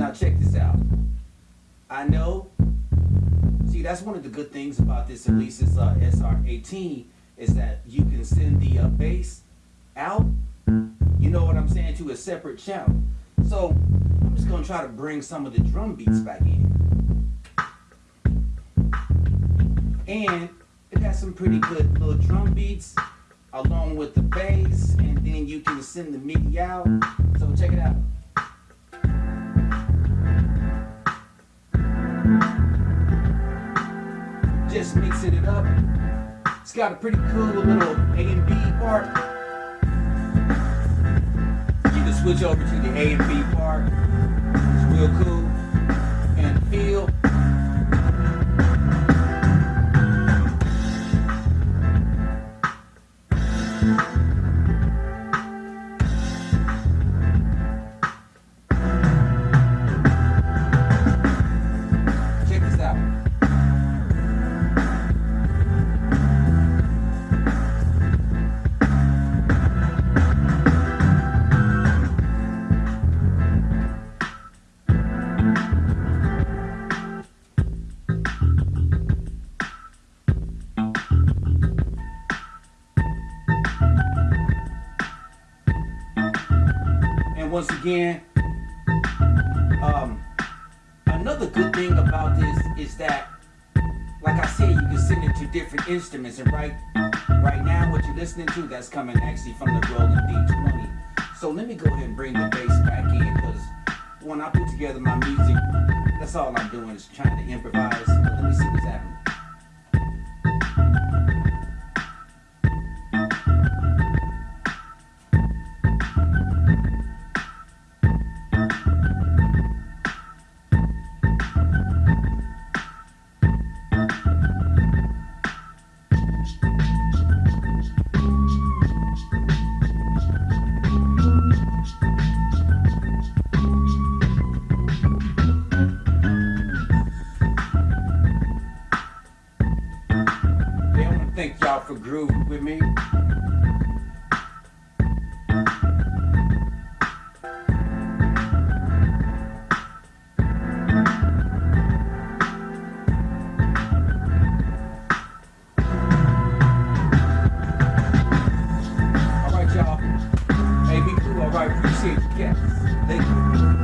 Now check this out. I know. See, that's one of the good things about this Alesis uh, SR18 is that you can send the uh, bass out. You know what I'm saying to a separate channel. So I'm just gonna try to bring some of the drum beats back in. And it has some pretty good little drum beats along with the bass and then you can send the MIDI out. So check it out. Just mixing it up. It's got a pretty cool little A and B part. You can switch over to the A and B part. It's real cool. Once again, um, another good thing about this is that, like I said, you can send it to different instruments. And right, right now, what you're listening to, that's coming actually from the Roland D20. So let me go ahead and bring the bass back in, because when I put together my music, that's all I'm doing is trying to improvise. thank y'all for grooving with me. Alright y'all. Hey, me too. Alright, appreciate you. guys. Thank you.